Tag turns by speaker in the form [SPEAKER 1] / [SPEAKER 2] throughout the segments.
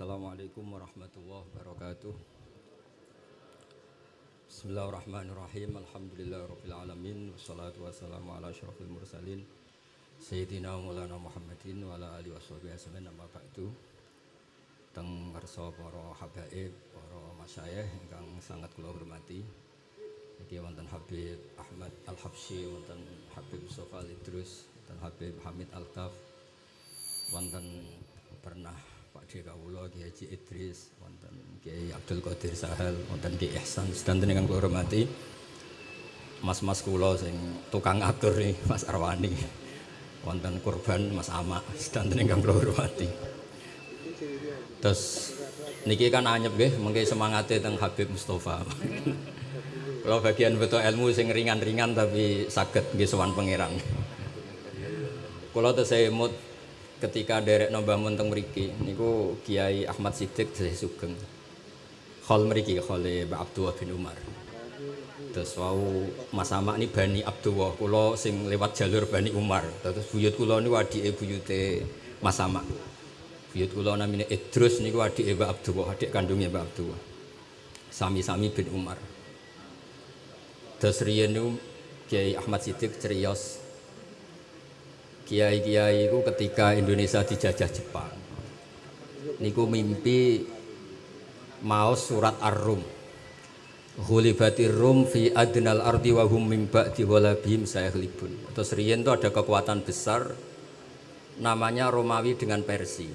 [SPEAKER 1] Assalamualaikum warahmatullahi wabarakatuh. Bismillahirrahmanirrahim. Alhamdulillah Rabbil Alamin. Wassalatu wassalamu ala ashrafil mursalin. Sayyidina Maulana Muhammadin Wa ala alihi wa sahbihi asmin Nama ba'du. Teng ngerso para habaib Para masyayih Yang sangat kula hormati. Jadi wonten Habib Ahmad Al-Habsyi Wonten Habib Mustafa Al-Idrus Wonten Habib Hamid Al-Taf Wonten pernah Pak D Kawula Kiai Haji Idris wonten Kiai Abdul Qadir Sahal wonten Kiai Ihsan sedanten ingkang kula hormati Mas-mas kula sing tukang atur nih Mas Arwani. Wonten kurban Mas Ama sedanten ingkang kula hormati. Terus niki kan anyep nggih mengke semangate teng Habib Mustafa. Kalau bagian betul ilmu sing ringan-ringan tapi saged nggih sowan pangeran. Kula tesih emut ketika derek nambah teng mriki niku Kiai Ahmad Siddiq saya sugeng. Khol mriki khol Mbak Abdullah bin Umar. Terus wau Mas Amak ini Bani Abdullah, kula sing lewat jalur Bani Umar. Terus buyut kula niku adike buyute Mas Amak. Buyut kula namine Idrus niku adike Mbak Abdullah, adik kandungnya Mbak Abdullah. Sami-sami bin Umar. Terus niku Kiai Ahmad Siddiq ceriyos kiai-kiai itu ketika Indonesia dijajah Jepang niku mimpi mau surat Ar-Rum Hulibatir Rum fi adnal ardi wa hum min ba'di walabihim sayaghlibun. Terus riyen itu ada kekuatan besar namanya Romawi dengan Persia.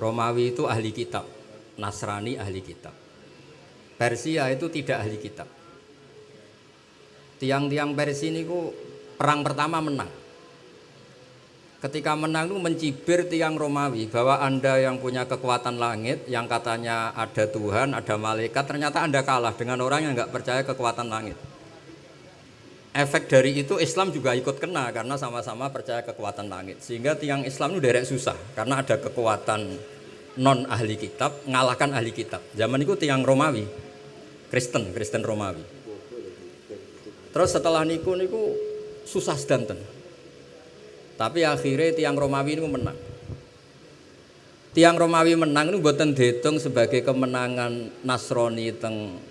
[SPEAKER 1] Romawi itu ahli kitab, Nasrani ahli kitab. Persia itu tidak ahli kitab. Tiang-tiang Persia niku perang pertama menang ketika menang itu mencibir tiang Romawi bahwa anda yang punya kekuatan langit yang katanya ada Tuhan ada malaikat ternyata anda kalah dengan orang yang nggak percaya kekuatan langit. Efek dari itu Islam juga ikut kena karena sama-sama percaya kekuatan langit. Sehingga tiang Islam itu derek susah karena ada kekuatan non ahli kitab ngalahkan ahli kitab. Zaman itu tiang Romawi Kristen Kristen Romawi. Terus setelah niku niku susah sedanten tapi akhirnya tiang Romawi ini menang. Tiang Romawi menang ini buatan dihitung sebagai kemenangan Nasrani teng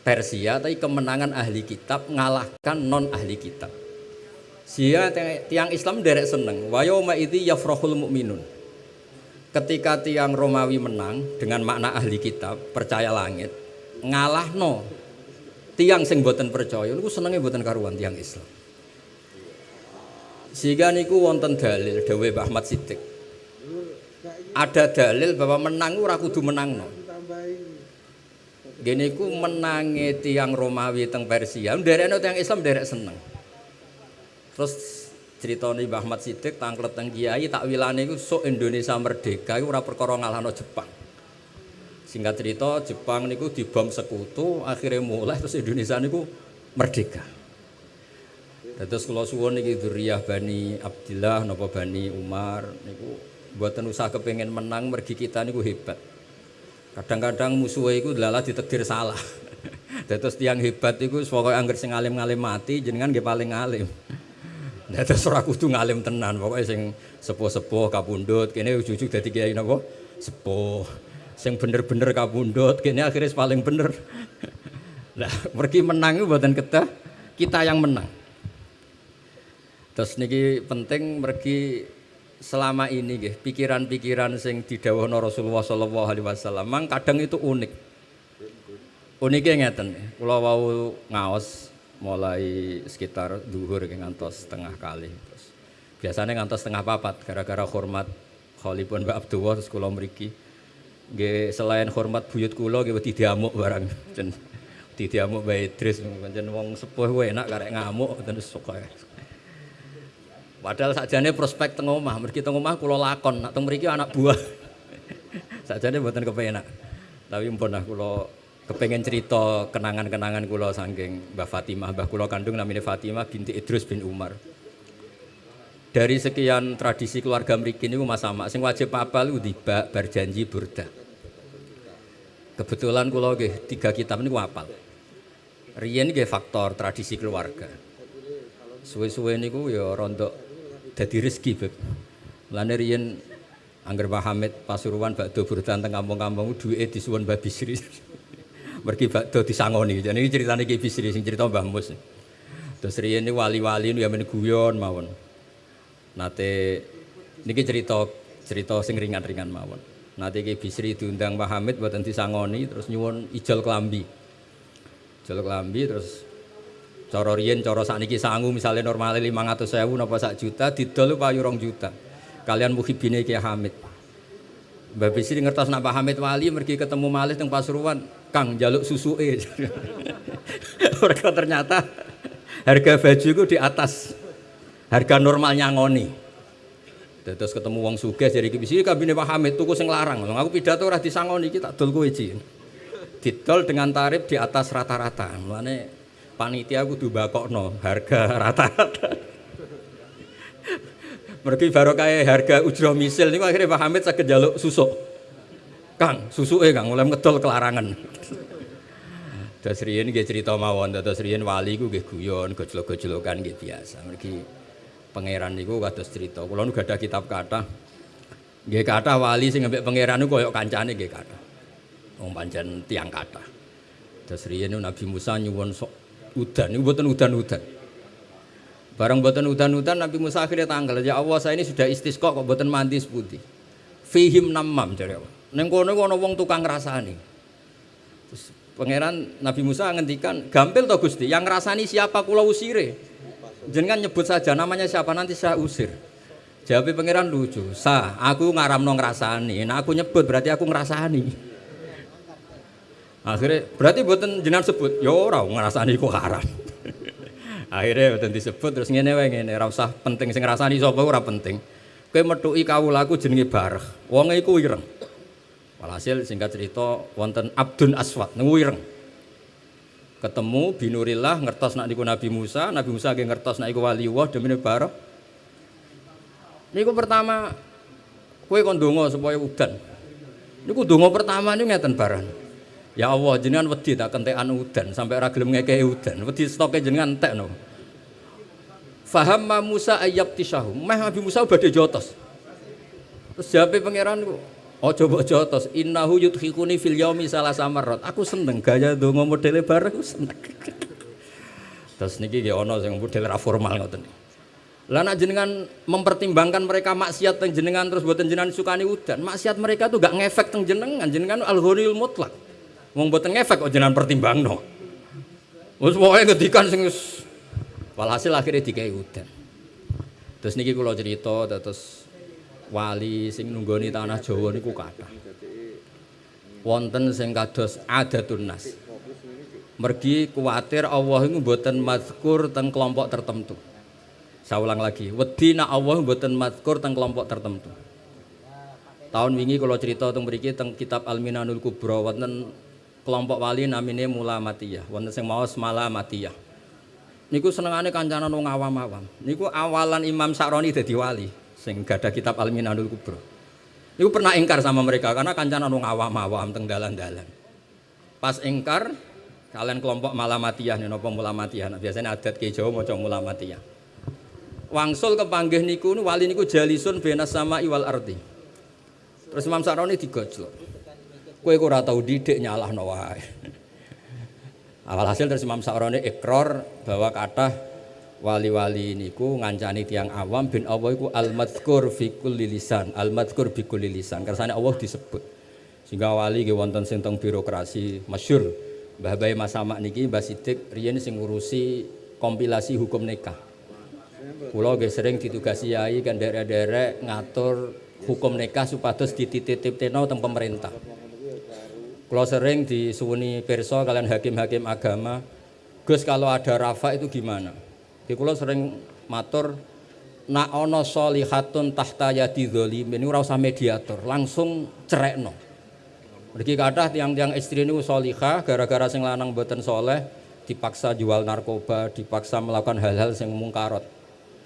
[SPEAKER 1] Persia, tapi kemenangan ahli kitab mengalahkan non ahli kitab. Sehingga tiang Islam derek seneng. Wayoma itu yafrohul mukminun. Ketika tiang Romawi menang dengan makna ahli kitab percaya langit, ngalah no tiang sing buatan percaya, itu senengnya buatan karuan tiang Islam. Sehingga niku wonten dalil Dewi Ahmad Siddiq. Ada dalil bahwa menang ora kudu menangno. Gini ku menangi tiang Romawi teng Persia, nderekno tiang Islam derek seneng. Terus cerita nih Mbah Ahmad Siddiq tangklet teng kiai takwilane iku sok Indonesia merdeka iku ora perkara ngalahno Jepang. Singkat cerita Jepang niku dibom sekutu, akhirnya mulai terus Indonesia niku merdeka. Dados kula suwun niki dzurriyyah Bani Abdillah napa Bani Umar niku mboten usah kepengin menang mergi kita niku hebat. Kadang-kadang musuhe iku lala ditakdir salah. Dados tiang hebat iku pokoke angger sing alim-alim mati jenengan nggih paling alim. Dados ora kudu ngalim tenan, pokoke sing sepuh-sepuh kapundhut kene ujug-ujug dadi kiai napa? Sepuh. Sing bener-bener kapundhut kene akhirnya paling bener. Lah, mergi menang iku mboten ketah, kita yang menang. Terus niki penting mergi selama ini nggih pikiran-pikiran sing didhawuhna Rasulullah sallallahu alaihi wasallam mang kadang itu unik. Uniknya ngeten, kula wau ngaos mulai sekitar duhur ngantos setengah kali. Terus biasanya ngantos setengah papat gara-gara hormat Khalifun Mbak Abdullah terus kula mriki. Nggih selain hormat buyut kula nggih wedi diamuk barang. Jen diamuk Mbak Idris pancen wong sepuh enak karek ngamuk terus suka. Padahal sakjane prospek teng omah, mergi teng omah kula lakon, nak teng mriki anak buah. sakjane mboten kepenak. Tapi mpun lah kula kepengen cerita kenangan-kenangan kula saking Mbah Fatimah, Mbah kula kandung namanya Fatimah binti Idrus bin Umar. Dari sekian tradisi keluarga mriki niku Mas Sama sing wajib apal tiba berjanji burda. Kebetulan kula nggih tiga kitab niku apal. Riyen nggih faktor tradisi keluarga. Suwe-suwe niku ya rontok dadi rezeki beb. Mulane riyen Angger Pak Hamid Pasuruan bakdo burdan teng kampung-kampung duwike disuwun Mbah Bisri. Mergi bakdo disangoni. Jadi ini ceritanya Ki Bisri sing cerita Mbah Mus. Terus riyen ini wali-wali nu ya men guyon mawon. Nate niki cerita cerita sing ringan-ringan mawon. Nate Ki Bisri diundang Pak Hamid mboten disangoni terus nyuwun ijol kelambi. Ijol kelambi terus cara riyen cara sakniki sangu misalnya normalnya 500.000 napa sak juta didol payu rong juta kalian muhibine Kiai Hamid. Mbak Bisri ngertos nak Pak Hamid Wali pergi ketemu malih teng Pasuruan, Kang jaluk susuke. Mereka ternyata harga baju itu di atas harga normalnya ngoni. Terus ketemu wong sugih jadi Ki Bisri kabine Pak Hamid tuku sing larang. Aku pidato ora disangoni iki tak dol kowe. Didol dengan tarif di atas rata-rata. Mulane panitia kudu bakokno harga rata-rata. Mergi kayak harga ujroh misil ini akhirnya Pak Hamid sakit jaluk susuk. Kang, susu eh Kang, mulai ngedol kelarangan. Terus riyen nggih cerita mawon, terus riyen wali ku nggih guyon, gojlok-gojlokan nggih biasa. Mergi pangeran niku kados cerita. Kula nu gadah kitab kata. Nggih kata wali sing ambek pangeran niku koyo kancane nggih kata. Wong pancen tiang kata. Terus riyen Nabi Musa nyuwun sok udan, niku mboten udan-udan. Barang buatan udan-udan Nabi Musa akhirnya tanggal. Ya Allah saya ini sudah istisqa kok buatan mandi seputih. Fihim namam jadi Allah. Neng kono kono wong tukang rasani. Terus pangeran Nabi Musa ngendikan gampil to Gusti yang ngrasani siapa kula usire. Jenengan nyebut saja namanya siapa nanti saya usir. Jawab pangeran lucu. Sa, aku ngaramno ngrasani. Nah aku nyebut berarti aku ngrasani. Akhirnya berarti buatan jenengan sebut, ya ora ngrasani kok haram. Akhirnya betul disebut terus ngene wae ngene. Ora usah penting sing ngrasani sapa ora penting. Kowe metuki kawulaku jenenge bareh wong iku ireng. Walhasil singkat cerita wonten Abdun Aswad niku ireng. Ketemu binurillah ngertos nak niku Nabi Musa. Nabi Musa nggih ngertos nak iku demi bareh niku pertama kowe kon donga supaya udan? Niku donga pertama niku ngeten bareng Ya Allah, jenengan wedi tak kentekan udan sampai ora gelem ngekeki udan. Wedi stoke jenengan entekno. Faham Musa ayab tisahu. Meh Nabi Musa badhe jotos. Terus jawabe pangeran ku, Oh coba jotos, innahu yudhikuni fil yaumi salah samarot. Aku seneng gaya donga modele bareng aku seneng. Terus niki nggih ana sing model ra formal ngoten. Lah nak jenengan mempertimbangkan mereka maksiat teng jenengan terus buatan jenengan sukani udan. Maksiat mereka tuh gak ngefek teng jenengan, jenengan al-ghaniyul mutlak. Wong mboten ngefek kok jenengan pertimbangno. Wis pokoke ngedikan sing walhasil akhirnya dikai udan. Terus niki kula cerita terus wali sing nunggoni tanah Jawa niku kathah. Wonten sing kados adatun nas. Mergi kuatir Allah itu mboten mazkur teng kelompok tertentu. Saya ulang lagi, wedi nak Allah mboten mazkur teng kelompok tertentu. Tahun wingi kalau cerita teng mriki teng kitab Al-Minanul Kubra wonten kelompok wali namine Mula Matiyah wonten sing maos Mala Matiyah niku senengane kancanan wong awam-awam. Niku awalan Imam Sa'roni dadi wali sing gadah kitab Al-Minanul Kubra. Niku pernah ingkar sama mereka karena kancanan wong awam-awam teng dalan-dalan. Pas ingkar kalian kelompok Mala Matiyah nih nopo Mula Matiyah nah, biasanya adat ke Jawa maca Mula Matiyah wangsul kepanggih niku wali niku jalisun benas sama iwal arti terus Imam Sa'roni digojlok Kue ora tau didik nyalahno wae. Awal hasil terus Imam Sa'roni ikrar bahwa kata wali-wali niku ngancani tiang awam bin Allah iku al-madhkur fi kulli lisan, al-madhkur bi kulli lisan. Kersane Allah disebut. Sehingga wali nggih wonten sing birokrasi masyhur. Mbah Bae Masamak niki Mbah Sidik riyen sing ngurusi kompilasi hukum nikah. Kula nggih sering ditugasi yai kan derek-derek ngatur hukum nikah supados dititip-titipno teng pemerintah. Kalau sering disuwuni perso kalian hakim-hakim agama, Gus kalau ada rafa itu gimana? Di kalau sering matur nak ono solihatun tahta yadi dzalimin ini usah mediator, langsung cerekno. Mergi kathah tiang-tiang istri ini solihah gara-gara sing lanang boten soleh dipaksa jual narkoba, dipaksa melakukan hal-hal yang mungkarot.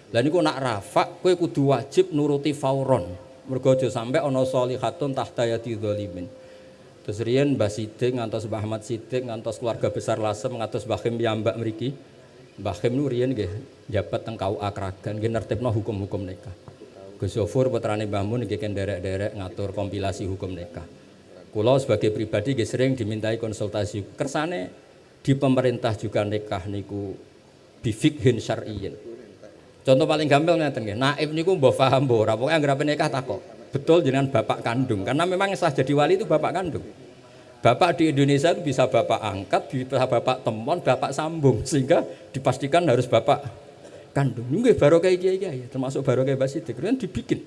[SPEAKER 1] Dan niku nak rafa, kue kudu wajib nuruti fauron. Mergo sampe ana solihatun tahta yadi dzalimin. Terus riyen Mbah Sidik ngantos Mbah Ahmad Sidik ngantos keluarga besar Lasem ngantos Mbah Khim Mbak mriki. Mbah Khim nu riyen nggih jabat teng KUA Kragan nggih nertibno hukum-hukum nikah. Gus Zofur putrane Mbah Mun nggih derek-derek ngatur kompilasi hukum nikah. Kula sebagai pribadi nggih sering dimintai konsultasi. Kersane di pemerintah juga nikah niku bifikhin syar'iyyin. Contoh paling gampang ngeten nggih. Naib niku mbok paham mbok ora pokoke anggere nikah takok. Betul jenengan bapak kandung karena memang sah jadi wali itu bapak kandung. Bapak di Indonesia itu bisa bapak angkat, bisa bapak temon, bapak sambung sehingga dipastikan harus bapak kandung. Nggih kayak kiai kiai, termasuk baru kayak basidik kan dibikin.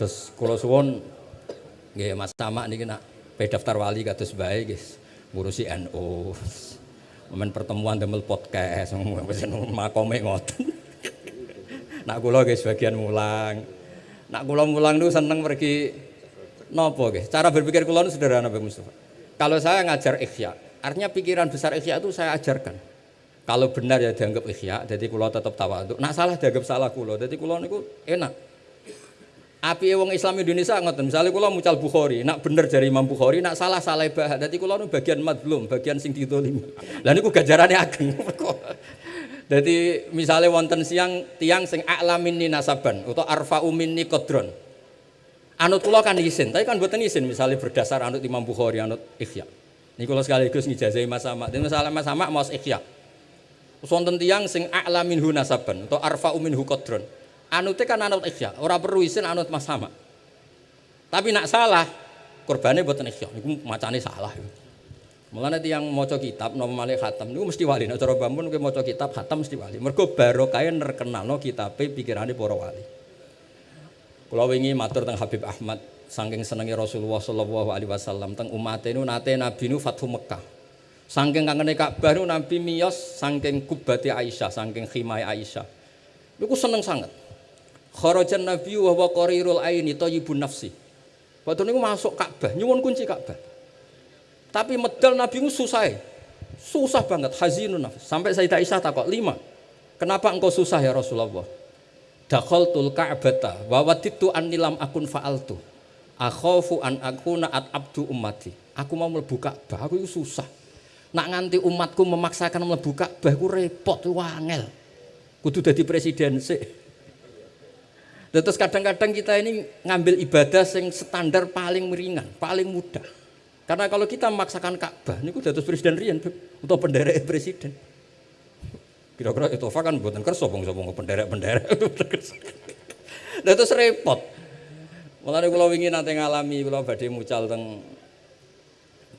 [SPEAKER 1] Terus kalau suwon nggih Mas Tama niki nak pe daftar wali kados bae guys, ngurusi NU. Momen pertemuan demel podcast, wis makome ngoten. Nak kula guys bagian mulang. Nak kula mulang niku seneng pergi nopo guys. Cara berpikir kula sederhana Bang Mustafa. Kalau saya ngajar ikhya, artinya pikiran besar ikhya itu saya ajarkan. Kalau benar ya dianggap ikhya, jadi kulo tetap tawaduk. Nak salah dianggap salah kulo. Jadi kulo niku enak. Api wong Islam Indonesia ngoten. Misalnya kulo mucal Bukhari, nak bener dari Imam Bukhari, nak salah salah bah. Jadi kulo nu bagian madlum, bagian sing ditolimi. Lah niku gajarannya ageng. Jadi misalnya wonten siang tiang sing a'lamin ni nasaban atau arfa minni qadron. Anut kulo kan izin, tapi kan buatan izin misalnya berdasar anut Imam Bukhari, anut ikhya. Ini kalau sekaligus ngijazahi Mas Sama. Dan masalah Mas Sama mau ikhya wonten tiyang sing a'la minhu nasaban atau arfa minhu qadron. Anute kan anut ikhya, ora perlu isin anut mas sama. Tapi nak salah, korbane mboten ikhya. Niku macane salah. Mulane tiyang maca kitab nama malih khatam niku mesti wali. Nek cara Bambun kowe maca kitab khatam mesti wali. Mergo barokah nerkenalno kitabe pikirane para wali. Kula wingi matur teng Habib Ahmad saking senenge Rasulullah sallallahu alaihi wasallam teng umat nu nate Nabi nu Fathu Mekah. Saking kangene Ka'bah Nabi miyos saking kubati Aisyah, saking khimai Aisyah. Niku seneng sangat. Kharajan Nabi wa huwa qarirul aini thayyibun nafsi. Waktu niku masuk Ka'bah, nyuwun kunci Ka'bah. Tapi medal Nabi ku susah. Susah banget, hazinun nafs. Sampai Sayyidah Aisyah takok, lima. Kenapa engkau susah ya Rasulullah? Dakhaltul Ka'bata wa waditu annilam akun fa'altu. Akhafu an akuna at abdu ummati. Aku mau mlebu Ka'bah, aku itu susah nak nganti umatku memaksakan mlebu Ka'bah ku repot ku angel. Kudu dadi presiden sih. Terus kadang-kadang kita ini ngambil ibadah yang standar paling ringan, paling mudah. Karena kalau kita memaksakan Ka'bah, ini udah terus presiden rian atau penderek presiden. Kira-kira itu kan buatan kerso bang sobong penderek penderek. terus repot. Mulane kula wingi nanti ngalami kula badhe mucal teng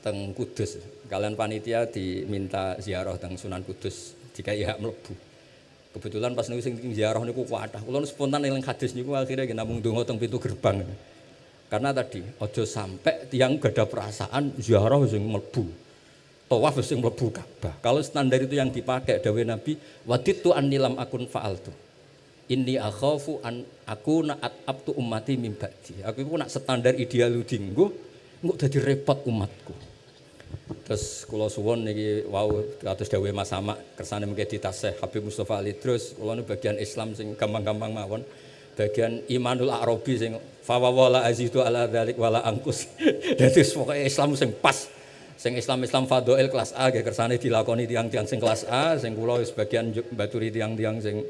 [SPEAKER 1] teng Kudus. Kalian panitia diminta ziarah teng Sunan Kudus jika iya melebu. Kebetulan pas niku sing ziarah niku kuatah. Kula spontan eling hadis niku akhirnya namung donga teng pintu gerbang. Karena tadi ojo sampai tiang gak ada perasaan ziarah sing mlebu. Tawaf sing mlebu Ka'bah. Kalau standar itu yang dipakai dawe Nabi, waditu annilam akun fa'altu. Inni akhafu an aku naat abtu ummati mim Aku itu nak standar ideal dinggo, nggak jadi repot umatku. Terus kula suwun niki wau kados dawuh Mas Sama kersane mengke ditasih Habib Mustofa Ali terus kula nu bagian Islam sing gampang-gampang mawon. Bagian Imanul Arabi sing fawawala azidu ala dzalik wala angkus. Dadi pokoke Islam sing pas. Sing Islam-Islam fadhail kelas A nggih kersane dilakoni tiang-tiang sing kelas A, sing kula sebagian baturi tiang-tiang sing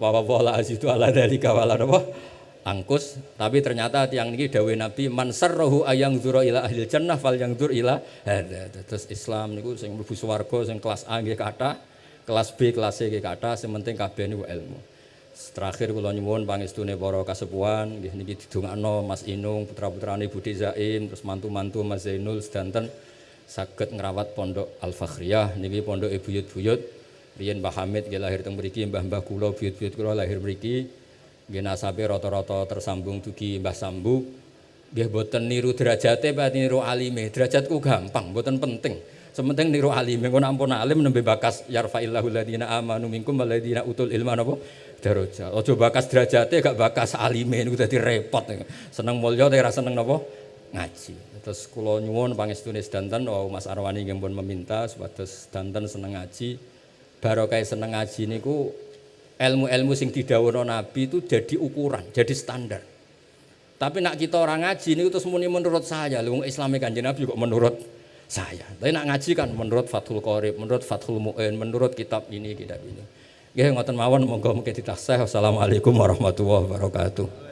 [SPEAKER 1] fawawala azidu ala dzalika wala napa angkus tapi ternyata tiang ini dawe Nabi man sarrahu ayang dzura ila ahli jannah fal yang dzur ila terus Islam niku sing mlebu swarga sing kelas A nggih kathah kelas B kelas C nggih kathah sing penting kabeh niku ilmu terakhir kula nyuwun pangestune para kasepuhan nggih niki didongakno Mas Inung putra-putrane Budi Zaim terus mantu-mantu Mas Zainul sedanten saged ngrawat pondok Al Fakhriyah niki pondok buyut-buyut riyen Mbah Hamid nggih lahir teng mriki mbah-mbah kula buyut-buyut kula lahir mriki Nggih nasabe rata-rata tersambung dugi Mbah Sambu. Nggih boten niru derajate berarti niru alime. Derajatku gampang, boten penting. Sementing niru alime. Engko ampun alim nembe bakas yarfa'illahu alladziina amanu minkum walladziina utul ilma napa daraja. Aja bakas derajate gak bakas alime niku dadi repot. Seneng mulya tapi ora seneng napa ngaji. Terus kula nyuwun pangestune sedanten oh Mas Arwani nggih pun meminta supados sedanten seneng ngaji. Barokah seneng ngaji niku ilmu-ilmu sing didhawuhna Nabi itu jadi ukuran, jadi standar. Tapi nak kita orang ngaji ini terus muni menurut saya, lu Islami kanjeng Nabi kok menurut saya. Tapi nak ngaji kan menurut Fathul Qorib, menurut Fathul Mu'in, menurut kitab ini, kitab ini. Nggih ngoten mawon monggo mungkin ditasih. Wassalamualaikum warahmatullahi wabarakatuh.